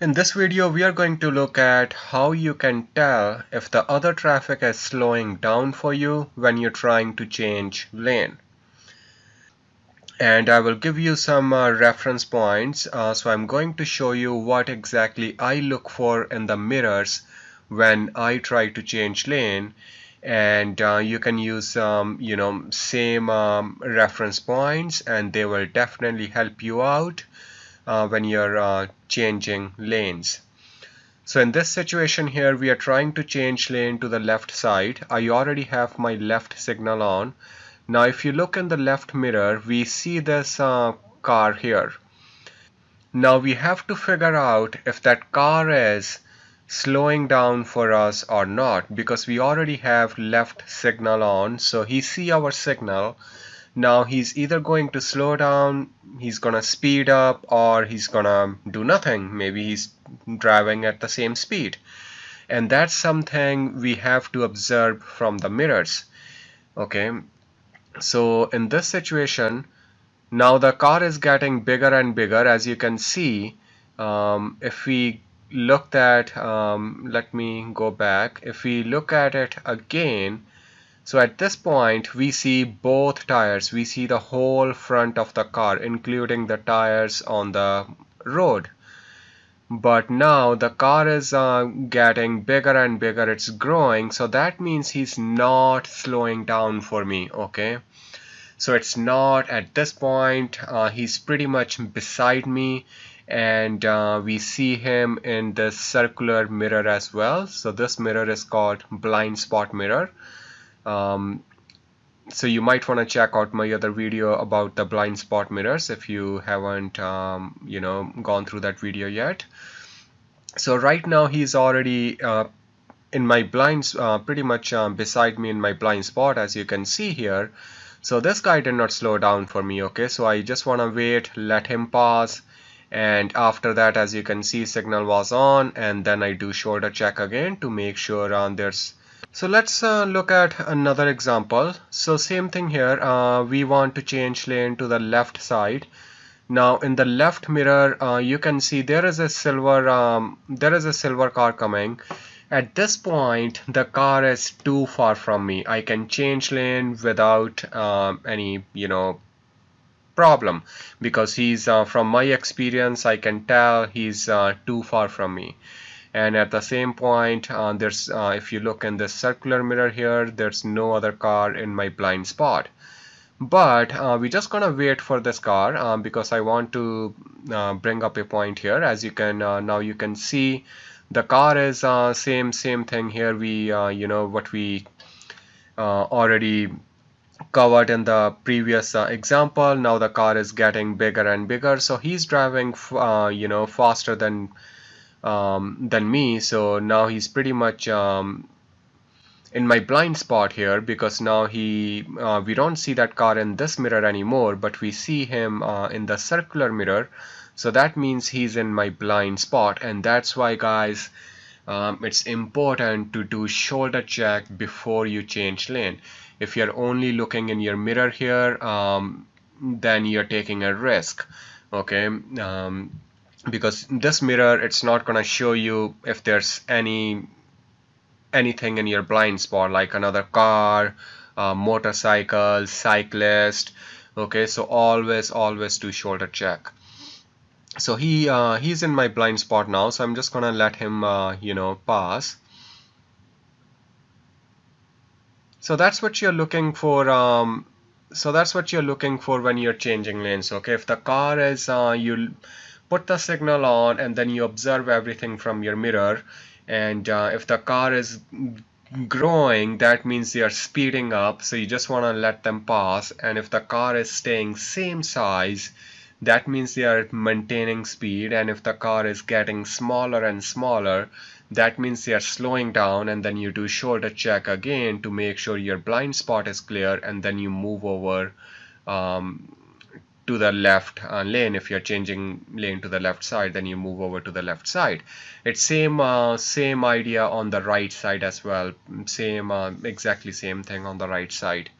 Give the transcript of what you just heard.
In this video we are going to look at how you can tell if the other traffic is slowing down for you when you're trying to change lane. And I will give you some uh, reference points. Uh, so I'm going to show you what exactly I look for in the mirrors when I try to change lane and uh, you can use um, you know same um, reference points and they will definitely help you out uh, when you're uh, changing lanes. So in this situation here we are trying to change lane to the left side. I already have my left signal on. Now if you look in the left mirror we see this uh, car here. Now we have to figure out if that car is slowing down for us or not because we already have left signal on so he see our signal now he's either going to slow down he's gonna speed up or he's gonna do nothing. Maybe he's driving at the same speed. And that's something we have to observe from the mirrors. Okay? So in this situation now the car is getting bigger and bigger as you can see. Um, if we looked at um, let me go back. If we look at it again so at this point we see both tires. We see the whole front of the car including the tires on the road. But now the car is uh, getting bigger and bigger. It's growing. So that means he's not slowing down for me. Okay. So it's not at this point. Uh, he's pretty much beside me and uh, we see him in the circular mirror as well so this mirror is called blind spot mirror um, so you might want to check out my other video about the blind spot mirrors if you haven't um, you know gone through that video yet. So right now he's already uh, in my blinds uh, pretty much um, beside me in my blind spot as you can see here. So this guy did not slow down for me okay? So I just want to wait let him pass and after that as you can see signal was on and then I do shoulder check again to make sure uh, there's so let's uh, look at another example. So same thing here. Uh, we want to change lane to the left side. Now in the left mirror, uh, you can see there is a silver um, there is a silver car coming. At this point, the car is too far from me. I can change lane without um, any you know problem because he's uh, from my experience I can tell he's uh, too far from me and at the same point uh, there's uh, if you look in this circular mirror here there's no other car in my blind spot. But uh, we're just gonna wait for this car um, because I want to uh, bring up a point here. As you can uh, now you can see the car is uh, same same thing here. We you know what we already covered in the previous uh, example. Now the car is getting bigger and bigger. So he's driving uh, you know faster than um, than me. So now he's pretty much um, in my blind spot here because now he uh, we don't see that car in this mirror anymore but we see him uh, in the circular mirror. So that means he's in my blind spot. And that's why guys um, it's important to do shoulder check before you change lane. If you're only looking in your mirror here um, then you're taking a risk. Okay? Um, because this mirror it's not gonna show you if there's any anything in your blind spot like another car uh, motorcycle cyclist okay? So always always do shoulder check. So he uh, he's in my blind spot now so I'm just gonna let him uh, you know pass. So that's what you're looking for um, so that's what you're looking for when you're changing lanes okay? If the car is uh, you put the signal on and then you observe everything from your mirror. And uh, if the car is growing that means they are speeding up. So you just want to let them pass. And if the car is staying same size that means they are maintaining speed. And if the car is getting smaller and smaller that means they are slowing down. And then you do shoulder check again to make sure your blind spot is clear. And then you move over um, to the left uh, lane. If you're changing lane to the left side then you move over to the left side. It's same uh, same idea on the right side as well. Same uh, exactly same thing on the right side